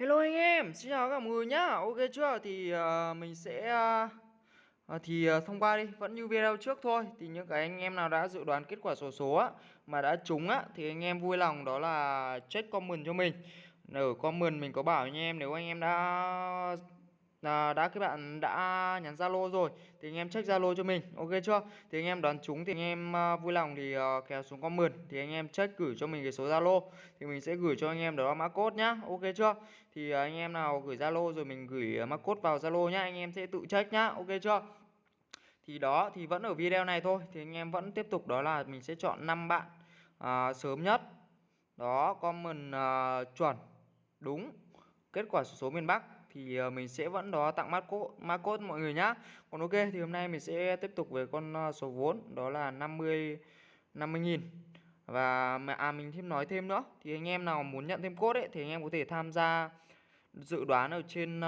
Hello anh em, xin chào các mọi người nhá. Ok chưa? Thì uh, mình sẽ uh, thì uh, thông qua đi, vẫn như video trước thôi. Thì những cái anh em nào đã dự đoán kết quả sổ số, số á mà đã trúng á thì anh em vui lòng đó là check comment cho mình. Ở comment mình có bảo anh em nếu anh em đã à, đã các bạn đã nhắn Zalo rồi thì anh em check Zalo cho mình ok chưa? Thì anh em đoán chúng thì anh em uh, vui lòng thì ờ, uh, kéo xuống comment thì anh em check gửi cho mình cái số Zalo. Thì mình sẽ gửi cho anh em đó là mã code nhá ok chưa? Thì uh, anh em nào gửi Zalo rồi mình gửi uh, mã code vào Zalo nhá anh em sẽ tự check nhá ok chưa? Thì đó thì vẫn ở video này thôi thì anh em vẫn tiếp tục đó là mình sẽ chọn 5 bạn uh, sớm nhất. Đó comment uh, chuẩn đúng kết quả số miền Bắc thì ờ, mình sẽ vẫn đó tặng mắt code mã code mọi người nhá. Còn ok thì hôm nay mình sẽ tiếp tục về con ờ, số vốn đó là 50 50 nghìn. Và à mình thêm nói thêm nữa thì anh em nào muốn nhận thêm code ấy thì anh em có thể tham gia dự đoán ở trên uh,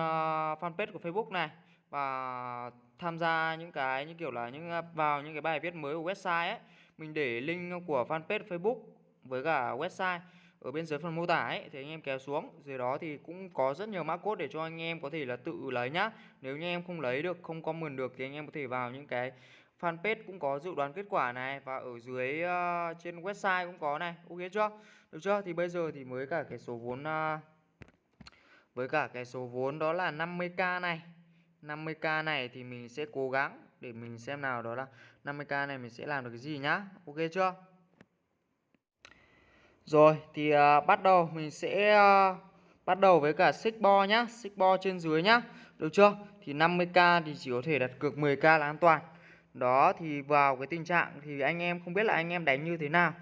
fanpage của Facebook này. Và tham gia những cái như kiểu là những vào những cái bài viết mới của website ấy. Mình để link của fanpage Facebook với cả website ở bên dưới phần mô tả ấy thì anh em kéo xuống. Dưới đó thì cũng có rất nhiều mã code để cho anh em có thể là tự lấy nhá. Nếu như em không lấy được không comment được thì anh em có thể vào những cái fanpage cũng có dự đoán kết quả này. Và ở dưới uh, trên website cũng có này. Ok chưa? Được chưa? Thì bây giờ thì mới cả cái số vốn uh, với cả cái số vốn đó là 50k này. 50k này thì mình sẽ cố gắng để mình xem nào đó là 50k này mình sẽ làm được cái gì nhá. Ok chưa? Rồi thì à, bắt đầu mình sẽ à, bắt đầu với cả xích bo nhá, xích bo trên dưới nhá. Được chưa? Thì 50k thì chỉ có thể đặt cược 10k là an toàn. Đó thì vào cái tình trạng thì anh em không biết là anh em đánh như thế nào.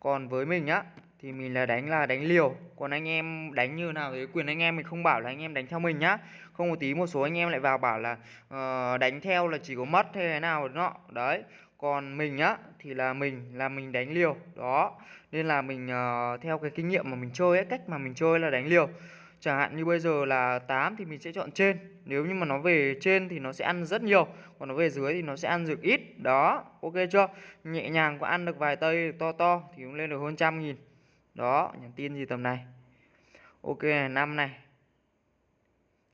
Còn với mình nhá thì mình là đánh là đánh liều còn anh em đánh như nào thì quyền anh em mình không bảo là anh em đánh theo mình nhá không một tí một số anh em lại vào bảo là uh, đánh theo là chỉ có mất hay thế nào nọ đấy còn mình á thì là mình là mình đánh liều đó. Nên là mình uh, theo cái kinh nghiệm mà mình chơi ấy cách mà mình chơi là đánh liều. Chẳng hạn như bây giờ là 8 thì mình sẽ chọn trên. Nếu như mà nó về trên thì nó sẽ ăn rất nhiều còn nó về dưới thì nó sẽ ăn được ít đó. Ok chưa? Nhẹ nhàng có ăn được vài tây to to thì cũng lên được hơn trăm nghìn. Đó nhắn tin gì tầm này. Ok này năm này.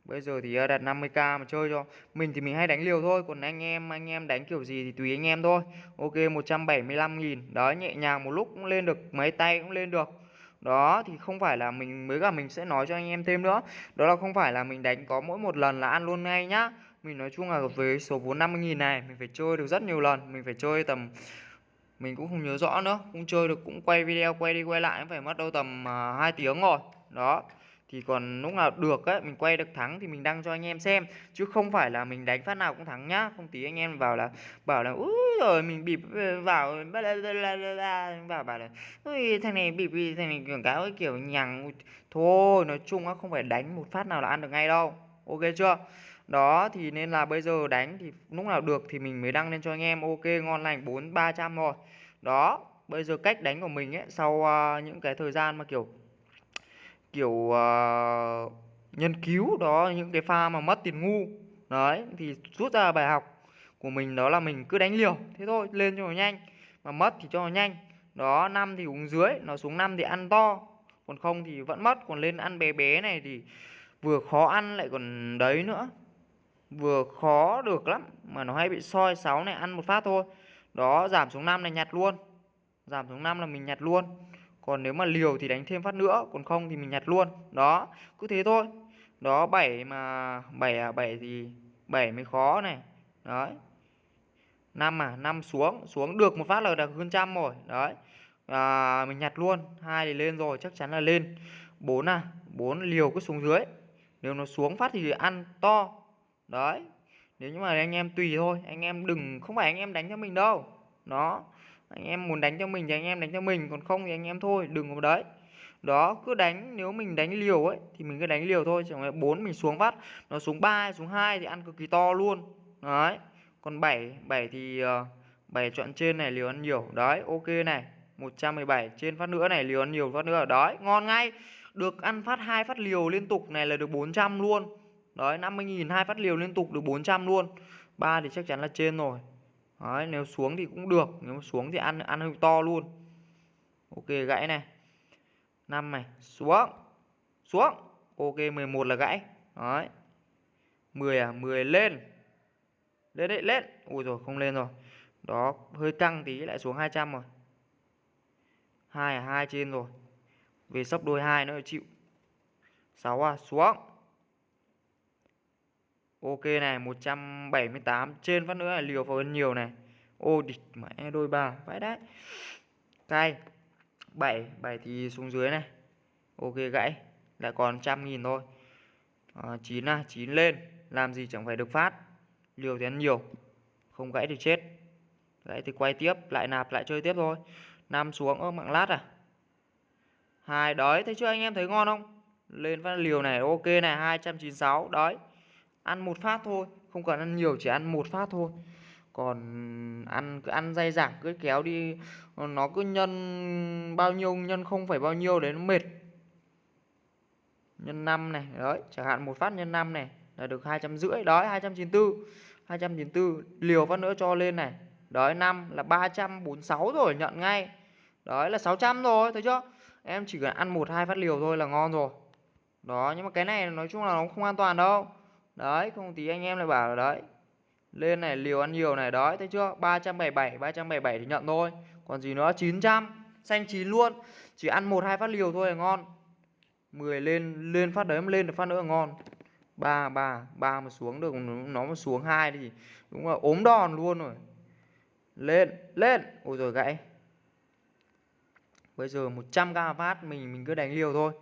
Bây giờ thì à, đặt 50k mà chơi cho. Mình thì mình hay đánh liều thôi Còn anh em anh em đánh kiểu gì thì tùy anh em thôi. Ok 175 nghìn. Đó nhẹ nhàng một lúc cũng lên được Mấy tay cũng lên được. Đó thì không phải là mình mới cả mình sẽ nói cho anh em thêm nữa. Đó là không phải là mình đánh có mỗi một lần là ăn luôn ngay nhá. Mình nói chung là với số vốn 50.000 này Mình phải chơi được rất nhiều lần. Mình phải chơi tầm Mình cũng không nhớ rõ nữa. Cũng chơi được cũng quay video quay đi quay lại Phải mất đâu tầm à, uh, 2 tiếng rồi. Đó thì còn lúc nào được ấy mình quay được thắng thì mình đăng cho anh em xem. Chứ không phải là mình đánh phát nào cũng thắng nhá. Không tí anh em vào là bảo là úi rồi mình bịp ờ, vào vào bảo là ui thằng này bịp thằng này quảng cáo kiểu nhằng. Thôi nói chung á không phải đánh một phát nào là ăn được ngay đâu. Ok chưa? Đó thì nên là bây giờ đánh thì lúc nào được thì mình mới đăng lên cho anh em. Ok ngon lành bốn ba trăm rồi đó bây giờ cách đánh của mình ấy sau uh, những cái thời gian mà kiểu kiểu ờ, uh, nhân cứu đó những cái pha mà mất tiền ngu. Đấy thì rút ra bài học của mình đó là mình cứ đánh liều thế thôi lên cho nó nhanh. Mà mất thì cho nó nhanh. Đó năm thì uống dưới nó xuống năm thì ăn to. Còn không thì vẫn mất còn lên ăn bé bé này thì vừa khó ăn lại còn đấy nữa. Vừa khó được lắm mà nó hay bị soi sáu này ăn một phát thôi. Đó giảm xuống năm này nhặt luôn. Giảm xuống năm là mình nhặt luôn còn nếu mà liều thì đánh thêm phát nữa còn không thì mình nhặt luôn. Đó cứ thế thôi. Đó 7 mà 7 à 7 gì 7 mới khó này. Đấy. 5 à 5 xuống xuống được một phát là được hơn trăm rồi. Đấy. À, mình nhặt luôn hai thì lên rồi chắc chắn là lên. 4 à 4 liều cứ xuống dưới. Nếu nó xuống phát thì ăn to. Đấy. Nếu như mà anh em tùy thôi anh em đừng không phải anh em đánh cho mình đâu. Đó anh em muốn đánh cho mình thì anh em đánh cho mình, còn không thì anh em thôi, đừng có đấy. Đó, cứ đánh, nếu mình đánh liều ấy, thì mình cứ đánh liều thôi, chẳng hạn bốn mình xuống phát nó xuống 3 xuống 2 thì ăn cực kỳ to luôn. Đấy, còn 7 7 thì ờ, bảy 7 chọn trên này liều ăn nhiều. Đấy, ok này 117 trên phát nữa này liều ăn nhiều phát nữa. Đấy, ngon ngay. Được ăn phát hai phát liều liên tục này là được 400 luôn. Đấy 50.000 hai phát liều liên tục được 400 luôn. Ba thì chắc chắn là trên rồi. Đấy, nếu xuống thì cũng được nếu xuống thì ăn ăn hơi to luôn. Ok gãy này. Năm này xuống xuống. Ok 11 là gãy. Đấy. 10 à 10 lên. Lên đấy lên. Ui rồi không lên rồi. Đó hơi căng tí lại xuống 200 rồi. Hai à hai trên rồi. Về sấp đôi hai nữa chịu. 6 à xuống. Ok này 178 Trên phát nữa là liều vào nhiều này. Ô địch mẹ e đôi ba Vãi đấy Cay. 7 7 thì xuống dưới này. Ok gãy. Lại còn trăm nghìn thôi. Ờ, à, 9 à 9 lên. Làm gì chẳng phải được phát. Liều thì ăn nhiều. Không gãy thì chết. Gãy thì quay tiếp Lại nạp lại chơi tiếp thôi. Năm xuống ơ mạng lát à? Hai đấy thấy chưa anh em thấy ngon không? Lên phát liều này ok này 296 đấy ăn một phát thôi, không cần ăn nhiều, chỉ ăn một phát thôi. Còn ăn, cứ ăn dai dẳng, cứ kéo đi, nó cứ nhân bao nhiêu, nhân không phải bao nhiêu đấy, nó mệt. Nhân 5 này, đấy, chẳng hạn một phát nhân 5 này là được hai trăm rưỡi đấy 294 294 liều phát nữa cho lên này. Đấy 5 là 346 rồi, nhận ngay. Đấy là 600 rồi, thấy chưa? Em chỉ cần ăn một, hai phát liều thôi là ngon rồi. Đó, nhưng mà cái này nói chung là nó không an toàn đâu đấy, không tí anh em lại bảo là đấy, lên này liều ăn nhiều này đấy thấy chưa? 377 377 thì nhận thôi. Còn gì nữa? 900 xanh chín luôn. Chỉ ăn một, hai phát liều thôi là ngon. 10 lên lên phát đấy, lên được phát nữa là ngon. ba ba ba mà xuống được, nó mà xuống hai thì đúng là ốm đòn luôn rồi. Lên lên. Ôi rồi gãy. Bây giờ 100k phát mình mình cứ đánh liều thôi.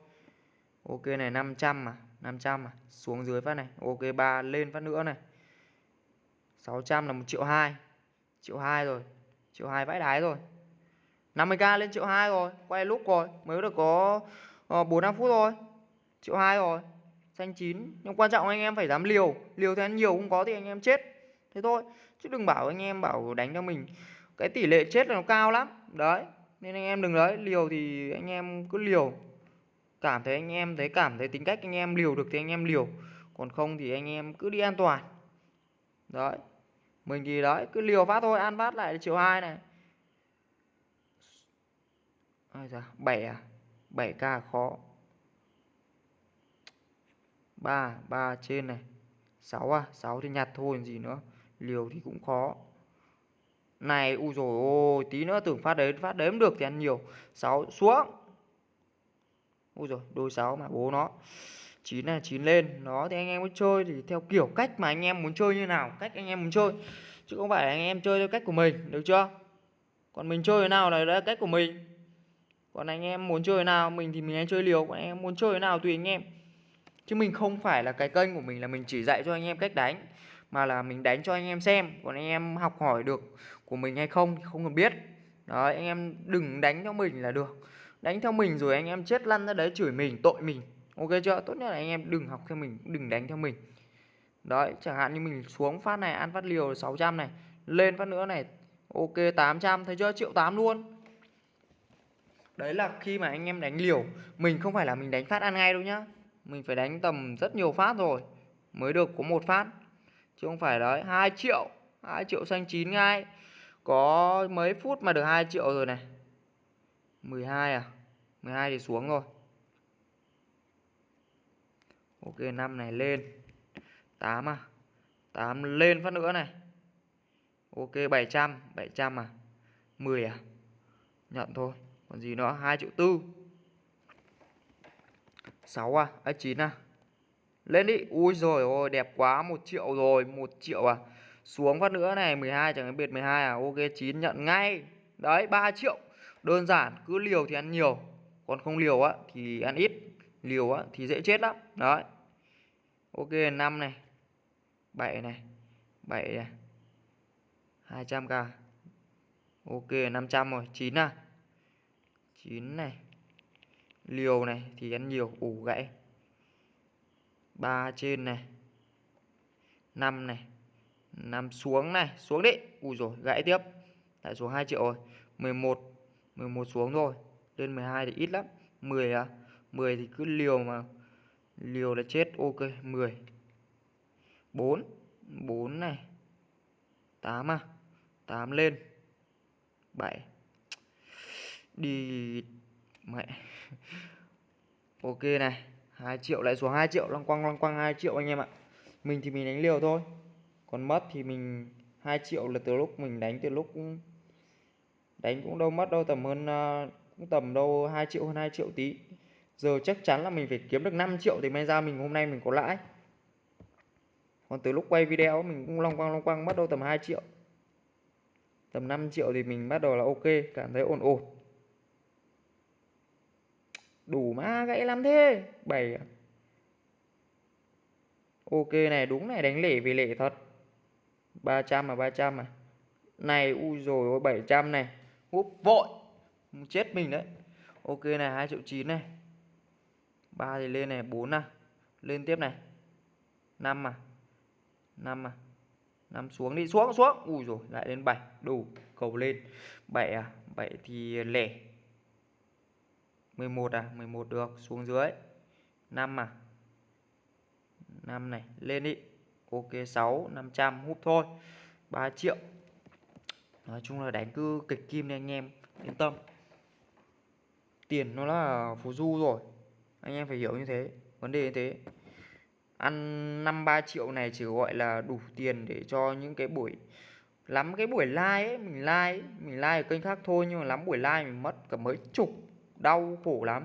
Ok này 500 mà. 500 mà xuống dưới phát này ok 3 lên phát nữa này. 600 là 1 triệu 2 triệu 2 rồi triệu 2 vãi đái rồi. 50k lên triệu 2 rồi quay lúc rồi mới được có uh, 4 5 phút thôi triệu 2 rồi. Xanh chín nhưng quan trọng anh em phải dám liều liều thì ăn nhiều không có thì anh em chết. Thế thôi chứ đừng bảo anh em bảo đánh cho mình cái tỷ lệ chết là nó cao lắm. Đấy nên anh em đừng đấy liều thì anh em cứ liều cảm thấy anh em thấy cảm thấy tính cách anh em liều được thì anh em liều. Còn không thì anh em cứ đi an toàn. Đấy. Mình thì đấy, cứ liều phát thôi ăn phát lại triệu hai này. Ai da bảy à? Bảy k khó. Ba ba trên này. Sáu à? Sáu thì nhặt thôi gì nữa? Liều thì cũng khó. Này u rồi ôi, tí nữa tưởng phát đấy, phát đếm được thì ăn nhiều. Sáu, xuống ui rồi đôi sáu mà bố nó chín là chín lên nó thì anh em muốn chơi thì theo kiểu cách mà anh em muốn chơi như nào cách anh em muốn chơi chứ không phải anh em chơi theo cách của mình được chưa còn mình chơi thế nào là đấy cách của mình còn anh em muốn chơi thế nào mình thì mình hay chơi liều còn anh em muốn chơi thế nào tùy anh em chứ mình không phải là cái kênh của mình là mình chỉ dạy cho anh em cách đánh mà là mình đánh cho anh em xem còn anh em học hỏi được của mình hay không thì không cần biết đấy anh em đừng đánh cho mình là được đánh theo mình rồi anh em chết lăn ra đấy, chửi mình, tội mình. Ok chưa? Tốt nhất là anh em đừng học theo mình, đừng đánh theo mình. Đấy, chẳng hạn như mình xuống phát này, ăn phát liều 600 này. Lên phát nữa này, ok 800 thấy chưa? Triệu 8 luôn. Đấy là khi mà anh em đánh liều, mình không phải là mình đánh phát ăn ngay đâu nhá. Mình phải đánh tầm rất nhiều phát rồi, mới được có một phát. Chứ không phải đấy 2 triệu 2 triệu xanh chín ngay. Có mấy phút mà được 2 triệu rồi này? 12 à? 12 thì xuống rồi. Ok 5 này lên. 8 à? 8 lên phát nữa này. Ok 700 700 à? 10 à? Nhận thôi. Còn gì nữa? 2 triệu tư. 6 à? À 9 à? Lên đi. Ui rồi ôi đẹp quá. 1 triệu rồi 1 triệu à? Xuống phát nữa này. 12 chẳng biệt 12 à? Ok 9 nhận ngay. Đấy 3 triệu. Đơn giản, cứ liều thì ăn nhiều. Còn không liều á, thì ăn ít. Liều á, thì dễ chết lắm. Đấy. Ok 5 này. 7 này. 7 này. 200k Ok 500 rồi. 9 à. 9 này. Liều này thì ăn nhiều, Ủ gãy. 3 trên này. 5 này. 5 xuống này. Xuống đi. Ui rồi gãy tiếp. Lại xuống 2 triệu rồi. 11 11 xuống rồi lên 12 thì ít lắm. 10 à? 10 thì cứ liều mà liều là chết. Ok 10 4 4 này. 8 à? 8 lên. 7 đi mẹ. Ok này 2 triệu lại xuống 2 triệu lăng quăng lăng quăng 2 triệu anh em ạ. Mình thì mình đánh liều thôi. Còn mất thì mình 2 triệu là từ lúc mình đánh từ lúc đánh cũng đâu mất đâu tầm hơn uh, cũng tầm đâu 2 triệu hơn 2 triệu tí. Giờ chắc chắn là mình phải kiếm được 5 triệu thì may ra mình hôm nay mình có lãi. Còn từ lúc quay video mình cũng long quang long quang, bắt đầu tầm 2 triệu. Tầm 5 triệu thì mình bắt đầu là ok, cảm thấy ổn ổn. Đủ má gãy lắm thế 7 à. ok này, đúng này, đánh lẻ vì lẻ thật. 300 mà 300 à. Này, ui rồi ôi 700 này. Húp vội chết mình đấy. Ok này, hai triệu chín này. Ba thì lên này, bốn à. Lên tiếp này. Năm à. Năm à. Năm xuống đi, xuống xuống. Ui rồi lại lên bảy. Đủ, cầu lên. Bảy à bảy thì lẻ. 11 à 11 được, xuống dưới. 5 à. 5 này, lên đi. Ok 6 500 hút thôi. 3 triệu. Nói chung là đánh cứ kịch kim đi anh em, yên tâm tiền nó là phù du rồi. Anh em phải hiểu như thế vấn đề như thế. Ăn năm ba triệu này chỉ gọi là đủ tiền để cho những cái buổi lắm cái buổi like ấy mình like ấy, mình like ở kênh khác thôi nhưng mà lắm buổi like mình mất cả mấy chục đau khổ lắm.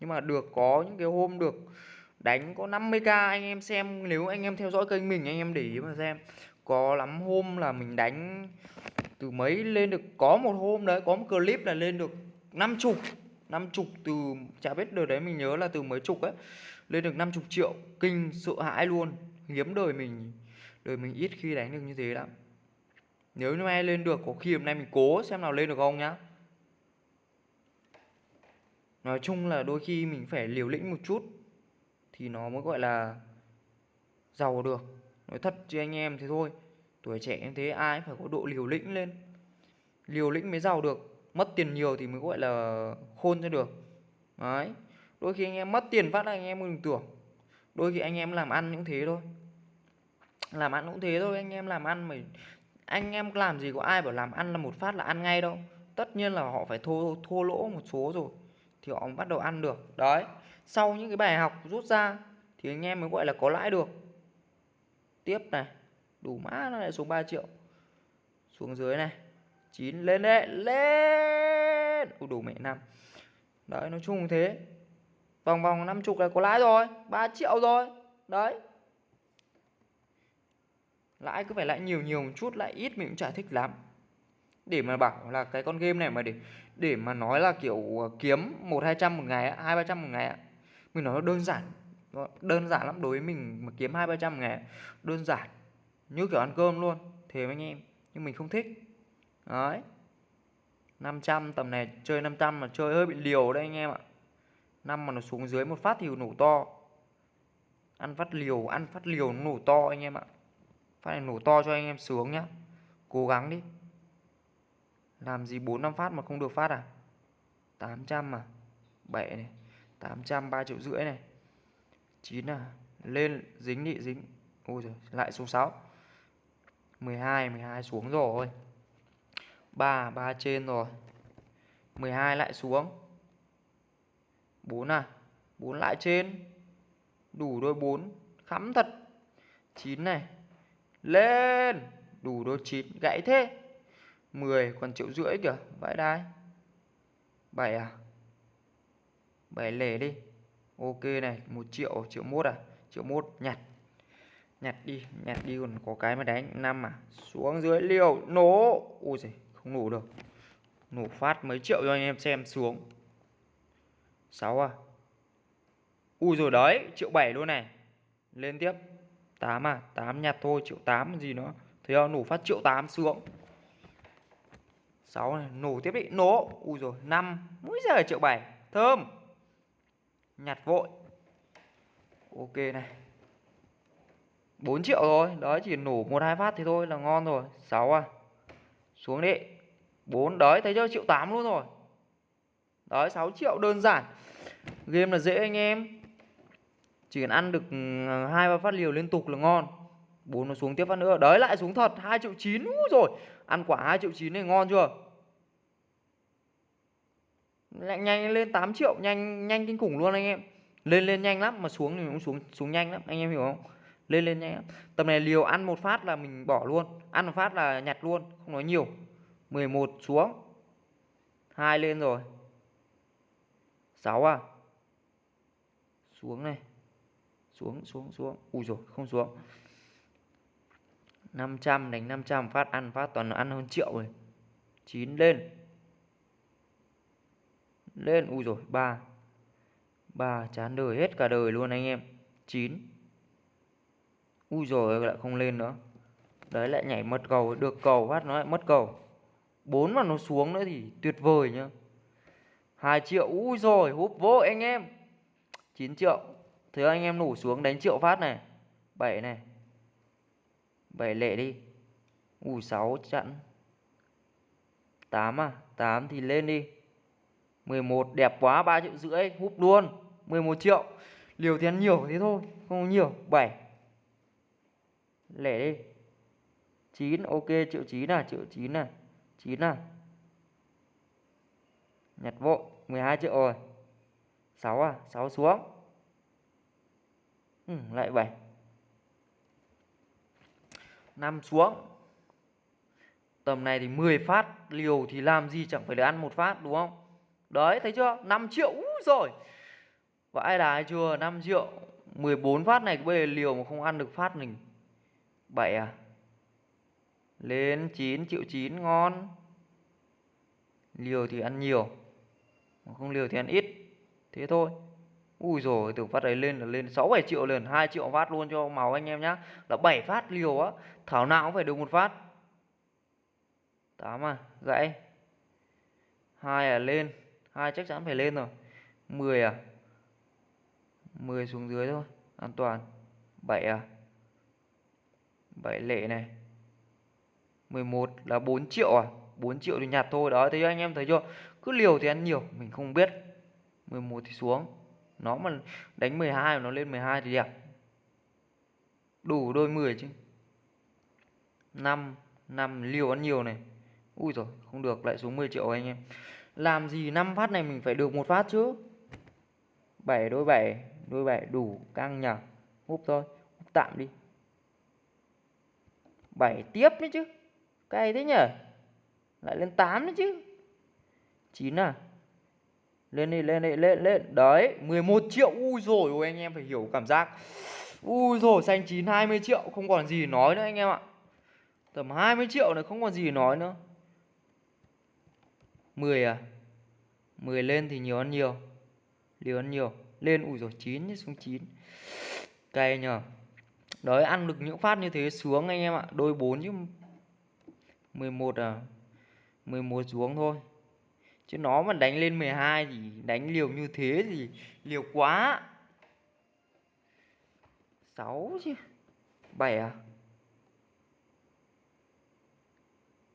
Nhưng mà được có những cái hôm được đánh có 50k anh em xem nếu anh em theo dõi kênh mình anh em để ý mà xem. Có lắm hôm là mình đánh từ mấy lên được có một hôm đấy có một clip là lên được năm chục năm chục từ, chả biết đời đấy mình nhớ là từ mấy chục ấy, lên được 50 triệu. Kinh, sợ hãi luôn. Hiếm đời mình đời mình ít khi đánh được như thế lắm. Nếu như ai lên được, có khi hôm nay mình cố xem nào lên được không nhá. Nói chung là đôi khi mình phải liều lĩnh một chút thì nó mới gọi là giàu được. Nói thật chứ anh em thế thôi. Tuổi trẻ như thế, ai phải có độ liều lĩnh lên. Liều lĩnh mới giàu được mất tiền nhiều thì mới, gọi là, khôn cho được. Đấy. Đôi khi anh em mất tiền phát anh em đừng tưởng. Đôi khi anh em làm ăn những thế thôi. Làm ăn cũng thế thôi, anh em làm ăn mà anh em làm gì có ai bảo làm ăn là một phát là ăn ngay đâu. Tất nhiên là họ phải thua thua lỗ một số rồi thì họ bắt đầu ăn được. Đấy. Sau những cái bài học rút ra thì anh em mới, gọi là, có lãi được. Tiếp này. Đủ mã nó lại xuống 3 triệu. Xuống dưới này. 9 lên đấy lên. Ui, đủ mẹ năm đấy nói chung thế. Vòng vòng 50 là có lãi rồi 3 triệu rồi. Đấy. Lãi cứ phải lãi nhiều nhiều một chút lãi ít mình cũng chả thích lắm. Để mà bảo là cái con game này mà để để mà nói là kiểu ờ, kiếm một hai trăm một ngày hai ba trăm một ngày mình nói nó đơn giản đơn giản lắm đối với mình mà kiếm hai ba trăm ngày đơn giản như kiểu ăn cơm luôn thế anh em. Nhưng mình không thích đấy. 500 tầm này chơi 500 mà chơi hơi bị liều đấy anh em ạ. Năm mà nó xuống dưới một phát thì nổ to. Ăn phát liều, ăn phát liều nó nổ to anh em ạ. Phát này nổ to cho anh em sướng nhá. Cố gắng đi. Làm gì 4 năm phát mà không được phát à? 800 mà 7 này. 800 3 triệu rưỡi này. 9 à? Lên, dính đi, dính. Ôi giời, lại số 6 12 12 xuống rồi. 3 3 trên rồi. 12 lại xuống. 4 à 4 lại trên. Đủ đôi 4 khắm thật. 9 này, lên. Đủ đôi 9 gãy thế. 10 còn triệu rưỡi kìa, vãi đai. 7 à? 7 lẻ đi. Ok này 1 triệu triệu mốt à? Triệu mốt, nhặt. Nhặt đi nhặt đi, còn có cái mà đánh 5 à? Xuống dưới liều, nổ. Ui giời không nổ được. Nổ phát mấy triệu cho anh em xem xuống. 6 à? Ui rồi đấy, triệu 7 luôn này. Lên tiếp. 8 à? 8 nhặt thôi, triệu 8 gì nữa. Thấy không? Nổ phát triệu 8 xuống. 6 này, nổ tiếp đi. Nổ! Ui rồi 5 mỗi giờ triệu 7 thơm! Nhặt vội. Ok này. 4 triệu rồi. Đấy, chỉ nổ một hai phát thì thôi là ngon rồi. 6 à? Xuống đi. 4 đấy, thấy chưa? Triệu 8 luôn rồi. Đấy 6 triệu, đơn giản. Game là dễ anh em. Chỉ cần ăn được ờ, hai, ba phát liều liên tục là ngon. 4 nó xuống tiếp phát nữa. Đấy, lại xuống thật. 2 triệu 9 Úi rồi ăn quả 2 triệu 9 này ngon chưa? Lại nhanh lên 8 triệu, nhanh nhanh kinh khủng luôn anh em. Lên lên nhanh lắm, mà xuống thì cũng xuống xuống nhanh lắm. Anh em hiểu không? Lên lên nhanh lắm. Tầm này liều ăn một phát là mình bỏ luôn. Ăn một phát là nhặt luôn, không nói nhiều. 11 xuống. 2 lên rồi. 6 à? Xuống này. Xuống xuống xuống. Ui rồi không xuống. 500 đánh 500 phát ăn phát toàn ăn hơn triệu rồi. 9 lên. Lên, ui rồi 3 3 chán đời hết cả đời luôn anh em. 9 ui rồi lại không lên nữa. Đấy, lại nhảy mất cầu, được cầu, phát nó lại mất cầu. 4 mà nó xuống nữa thì tuyệt vời nhá. 2 triệu Úi rồi, húp vô anh em. 9 triệu Thế anh em nổ xuống đánh triệu phát này. 7 này. 7 lệ đi. Ui 6 chặn 8 à 8 thì lên đi. 11 đẹp quá 3 triệu rưỡi, húp luôn. 11 triệu. Liều thì ăn nhiều thế thôi, Không nhiều. 7 Lẻ đi. 9 ok, triệu 9 à triệu 9 à. 9 à? Nhặt vội 12 triệu rồi. 6 à? 6 xuống. Ừ, lại 7 5 xuống. Tầm này thì 10 phát liều thì làm gì chẳng phải để ăn một phát đúng không? Đấy thấy chưa? 5 triệu Úi rồi vãi đái chưa? 5 triệu 14 phát này bây giờ liều mà không ăn được phát mình. 7 à? Lên 9 triệu 9 ngon liều thì ăn nhiều không liều thì ăn ít thế thôi Ui rồi từ phát đấy lên là lên 6 7 triệu liền, 2 triệu phát luôn cho máu anh em nhá. Là 7 phát liều á, thảo nào cũng phải được một phát. 8 à, gãy. 2 à lên, 2 chắc chắn phải lên rồi. 10 à. 10 xuống dưới thôi, an toàn. 7 à. 7 lệ này. 11 là 4 triệu à? 4 triệu thì nhặt thôi. Đó, thấy anh em thấy chưa? Cứ liều thì ăn nhiều, mình không biết. 11 thì xuống. Nó mà đánh 12 nó lên 12 thì đẹp. Đủ đôi 10 chứ. 5 5 liều ăn nhiều này. Ui rồi không được lại xuống 10 triệu anh em. Làm gì 5 phát này mình phải được một phát chứ? 7 đôi 7 đôi 7 đủ căng nhờ húp thôi húp tạm đi. 7 tiếp đấy chứ cay thế nhỉ? lại lên 8 nữa chứ. 9 à? Lên đi lên đi, lên lên. Đấy 11 triệu. Ui rồi ôi, anh em phải hiểu cảm giác. Ui rồi xanh chín 20 triệu. Không còn gì nói nữa, anh em ạ. Tầm 20 triệu này không còn gì nói nữa. 10 à? 10 lên thì nhiều ăn nhiều. Liều ăn nhiều. Lên, ui rồi 9 xuống 9 cay nhờ đấy, ăn được những phát như thế xuống, anh em ạ. Đôi 4 chứ 11 à? 11 xuống thôi. Chứ nó mà đánh lên 12 thì đánh liều như thế thì liều quá. 6 chứ. 7 à?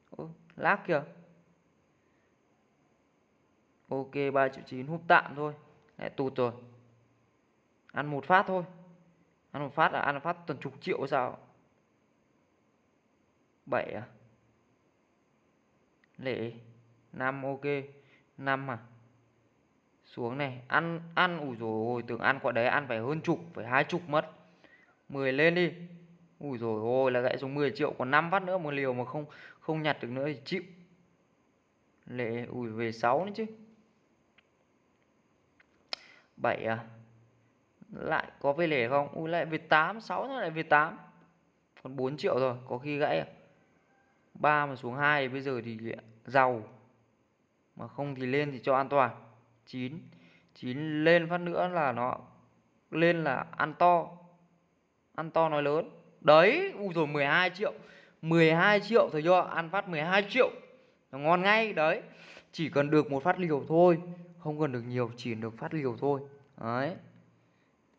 Ô, lác kìa. Ok 3 triệu 9 hút tạm thôi. Lại tụt rồi. Ăn một phát thôi. Ăn một phát là ăn một phát tuần chục triệu sao? 7 à? Lệ 5 ok. 5 à? Xuống này. Ăn ăn ủi rồi ôi, tưởng ăn quả đấy ăn phải hơn chục, phải hai chục mất. 10 lên đi. Ủi rồi ôi, là gãy xuống 10 triệu, còn 5 phát nữa một liều mà không không nhặt được nữa thì chịu. Lệ ủi về 6 nữa chứ. 7 à? Lại có về lẻ không? Ui, lại về 8 6 nữa lại về 8 còn 4 triệu rồi, có khi gãy à? 3 mà xuống 2 bây giờ thì giàu. Mà không thì lên thì cho an toàn. 9 9 lên phát nữa là nó lên là ăn to. Ăn to nói lớn. Đấy, u rồi 12 triệu. 12 triệu thấy chưa ăn phát 12 triệu. Nó ngon ngay, đấy. Chỉ cần được một phát liều thôi. Không cần được nhiều, chỉ được phát liều thôi. Đấy.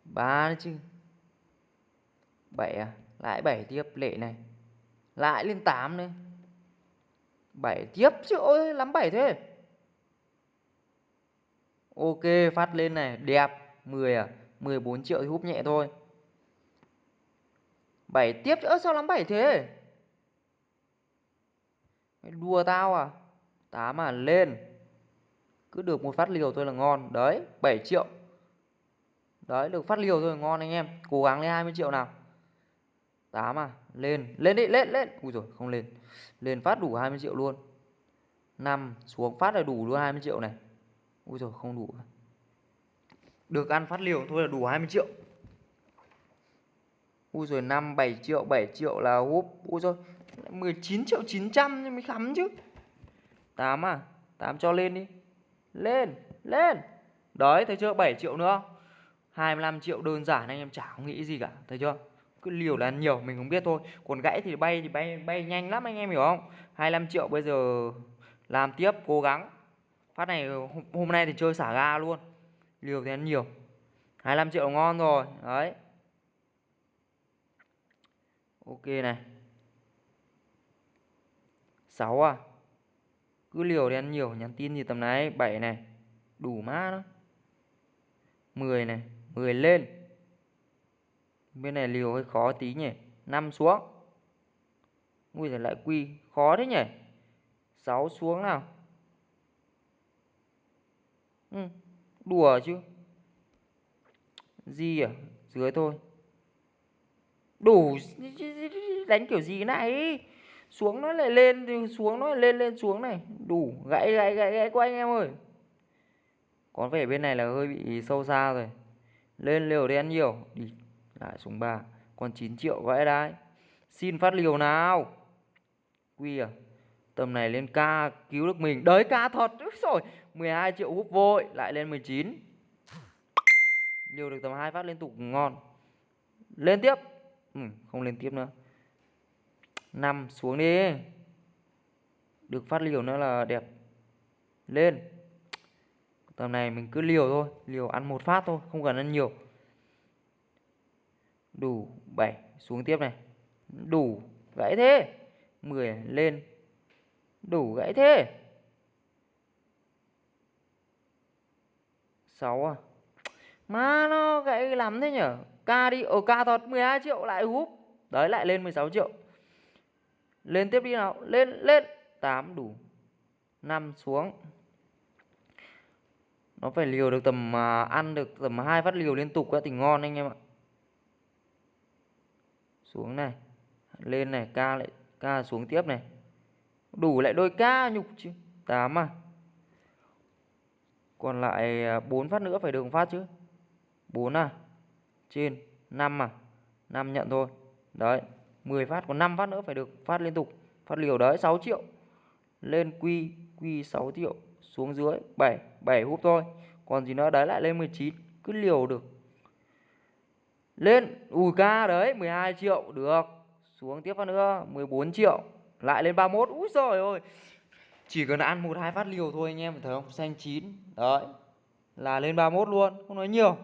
Ba chứ. Bảy à? Lại bảy tiếp, lệ này. Lại lên 8 nữa 7 tiếp chứ, ôi, lắm 7 thế. Ok, phát lên này, đẹp. 10 à? 14 triệu thì húp nhẹ thôi. 7 tiếp chứ sao lắm 7 thế? Mày Đùa tao à? 8 à lên. Cứ được một phát liều thôi là ngon. Đấy 7 triệu. Đấy, được phát liều thôi là ngon anh em. Cố gắng lên 20 triệu nào. 8 à Lên Lên đi, lên lên. Ui rồi không lên. Lên phát đủ 20 triệu luôn. 5 Xuống phát là đủ luôn 20 triệu này. Ui rồi không đủ. Được ăn phát liều thôi là đủ 20 triệu. Ui rồi 5 7 triệu 7 triệu là húp. Ui rồi 19 triệu 900 mới khắm chứ. 8 à 8 cho lên đi. Lên Lên. Đấy, thấy chưa? 7 triệu nữa. 25 triệu đơn giản anh em chả không nghĩ gì cả, Thấy chưa? Cứ liều là ăn nhiều mình không biết thôi. Còn gãy thì bay thì bay bay nhanh lắm anh em hiểu không? 25 triệu bây giờ làm tiếp cố gắng. Phát này hôm, hôm nay thì chơi xả ga luôn. Liều thì ăn nhiều. 25 triệu ngon rồi đấy. Ok này. 6 à? Cứ liều thì ăn nhiều nhắn tin gì tầm này. 7 này. Đủ má đó. 10 này 10 lên bên này liều hơi khó tí nhỉ? 5 xuống. Ui giời lại quy khó thế nhỉ? 6 xuống nào. Ừ, đùa chứ. Gì à dưới thôi. Đủ đánh kiểu gì này? Xuống nó lại lên thì xuống nó lại lên lên xuống này. Đủ gãy gãy gãy gãy của anh em ơi. Có vẻ bên này là hơi bị sâu xa rồi. Lên liều đi ăn nhiều. Đi lại xuống 3 còn 9 triệu vãi đấy. Xin phát liều nào. Quy à tầm này lên ca cứu được mình. Đấy ca thật. Rồi 12 triệu hút vội lại lên 19 liều được tầm hai phát liên tục ngon. Lên tiếp. Ừ, không lên tiếp nữa. 5 xuống đi. Được phát liều nữa là đẹp. Lên. Tầm này mình cứ liều thôi liều ăn một phát thôi không cần ăn nhiều đủ 7 xuống tiếp này. Đủ gãy thế. 10 lên. Đủ gãy thế. 6 à? Mà nó gãy lắm thế nhở? Ca đi ở ca thật 12 triệu lại húp. Đấy lại lên 16 triệu. Lên tiếp đi nào. Lên lên. 8 đủ. 5 xuống. Nó phải liều được tầm uh, ăn được tầm hai phát liều liên tục thì ngon anh em ạ xuống này. Lên này, ca lại, ca xuống tiếp này. Đủ lại đôi ca nhục chứ. Tám à. Còn lại à, 4 phát nữa phải được phát chứ. 4 à. Trên 5 à. 5 nhận thôi. Đấy 10 phát, còn 5 phát nữa phải được phát liên tục. Phát liều đấy 6 triệu. Lên quy quy 6 triệu, xuống dưới 7 7 húp thôi. Còn gì nữa, đấy lại lên 19 cứ liều được lên ui ca đấy 12 triệu, được. Xuống tiếp phát nữa 14 triệu. Lại lên 31 úi rồi ôi chỉ cần ăn một hai phát liều thôi anh em, thấy không? Xanh chín, đấy. Là lên 31 luôn, không nói nhiều.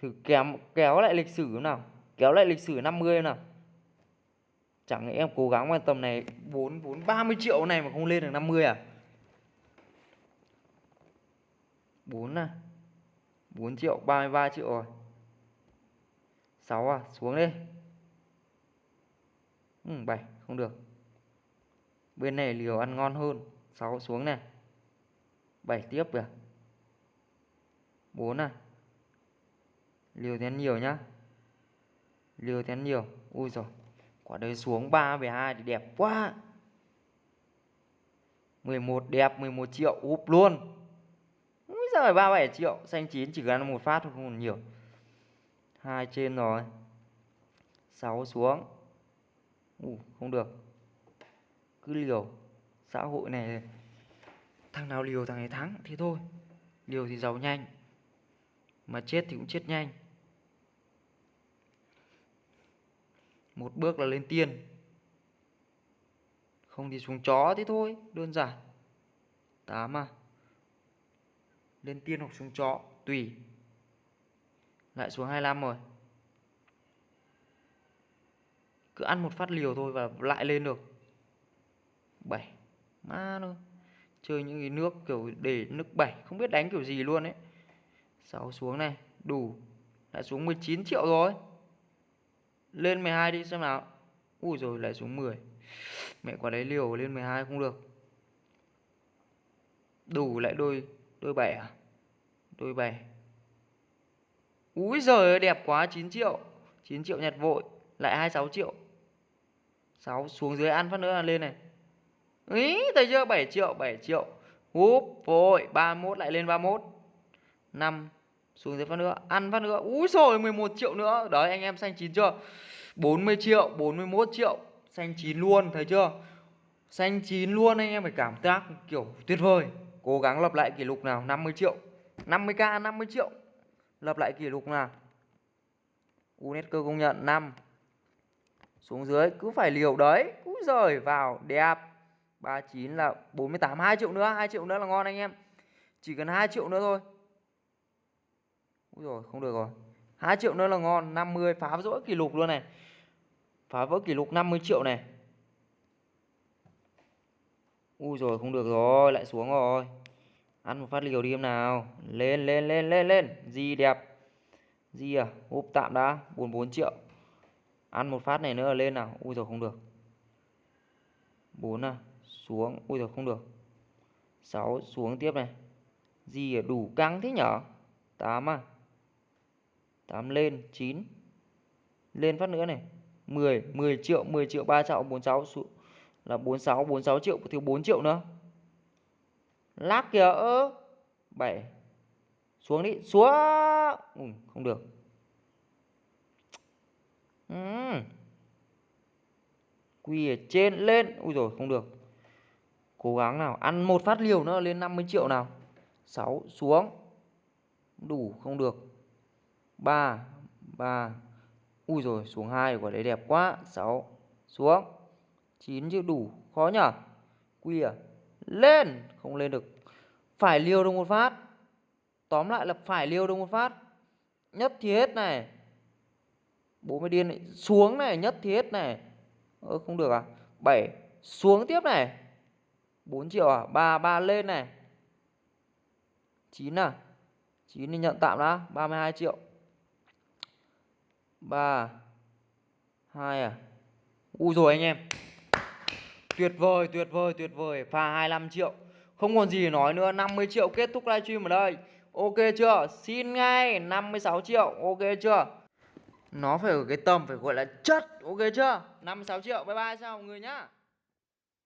Thử kém, kéo lại lịch sử nào. Kéo lại lịch sử 50 nào. Chẳng lẽ em cố gắng quan tầm này 4 4 30 triệu này mà không lên được 50 à? 4 à? 4 triệu 33 triệu rồi. 6 à? Xuống đi. Ừ, 7 không được. Bên này liều ăn ngon hơn. 6 xuống này. 7 tiếp kìa. 4 à? Liều thì ăn nhiều nhá. Liều thì ăn nhiều. Ui rồi quả đấy xuống 3 về 2 thì đẹp quá. 11 đẹp 11 triệu úp luôn. Úi giời 37 triệu. Xanh chín chỉ cần ăn một phát thôi không còn nhiều hai trên rồi. 6 xuống. Ủ, không được. Cứ liều. Xã hội này thằng nào liều thằng ấy thắng thế thôi. Liều thì giàu nhanh. Mà chết thì cũng chết nhanh. Một bước là lên tiên. Không thì xuống chó thế thôi đơn giản. Tám à. Lên tiên hoặc xuống chó tùy lại xuống 25 rồi. Cứ ăn một phát liều thôi và lại lên được. 7 má nữa chơi những cái nước kiểu để nước 7 không biết đánh kiểu gì luôn ấy. 6 xuống này. Đủ. Lại xuống 19 triệu rồi. Lên 12 đi xem nào. Ui rồi, lại xuống 10 mẹ quả đấy liều lên 12 không được. Đủ lại đôi đôi 7 à? Đôi 7 Úi giời ơi, đẹp quá 9 triệu 9 triệu nhặt vội, Lại 26 triệu. 6 xuống dưới ăn phát nữa là lên này. Ý, thấy chưa? 7 triệu 7 triệu. Úp, vội 31 lại lên 31 5 xuống dưới phát nữa, ăn phát nữa. Úi rồi 11 triệu nữa. Đấy, anh em xanh chín chưa? 40 triệu 41 triệu. Xanh chín luôn, thấy chưa? Xanh chín luôn, anh em phải cảm giác kiểu tuyệt vời. Cố gắng lập lại kỷ lục nào 50 triệu. 50k 50 triệu lập lại kỷ lục nào? UNESCO công nhận 5 xuống dưới, cứ phải liều đấy. Cứ rời vào, đẹp. 39 là 48 2 triệu nữa 2 triệu nữa là ngon anh em. Chỉ cần 2 triệu nữa thôi. Úi rồi không được rồi. 2 triệu nữa là ngon 50 phá vỡ kỷ lục luôn này. Phá vỡ kỷ lục 50 triệu này. Úi rồi không được rồi, Lại xuống rồi. Ăn một phát liều đi em nào. Lên lên lên lên lên. Gì đẹp. Gì à Húp tạm đã. 44 triệu. Ăn một phát này nữa là lên nào. Ui rồi không được. 4 à Xuống. Ui rồi không được. 6 xuống tiếp này. Gì à đủ căng thế nhở? 8 à. 8 lên 9 lên phát nữa này. 10 10 triệu 10 triệu 3 triệu 46 là 46 46 triệu, thiếu 4 triệu nữa lắc kìa ơ bảy. Xuống đi xuống. Ừ, không được. Ừ. quy ở trên lên. Ui rồi không được. Cố gắng nào ăn một phát liều nữa lên 50 triệu nào. 6 xuống. Đủ không được. 3 3 Ui rồi xuống hai quả đấy đẹp quá. 6 xuống. 9 chứ đủ khó nhở? Quy à? Lên, Không lên được. Phải liều được một phát. Tóm lại là phải liều được một phát. Nhất thì hết này. Bố mới điên này Xuống này, nhất thì hết này. Ơ, không được à? 7 Xuống tiếp này. 4 triệu à? 3 3 lên này. 9 à? 9 thì nhận tạm đã. 32 triệu. 3 2 à? Ui rồi anh em. Tuyệt vời tuyệt vời tuyệt vời. Pha 25 triệu. Không còn gì để nói nữa. 50 triệu kết thúc livestream ở đây. Ok chưa? Xin ngay. 56 triệu. Ok chưa? Nó phải ở cái tầm, phải gọi là chất. Ok chưa? 56 triệu. Bye bye sao mọi người nhá.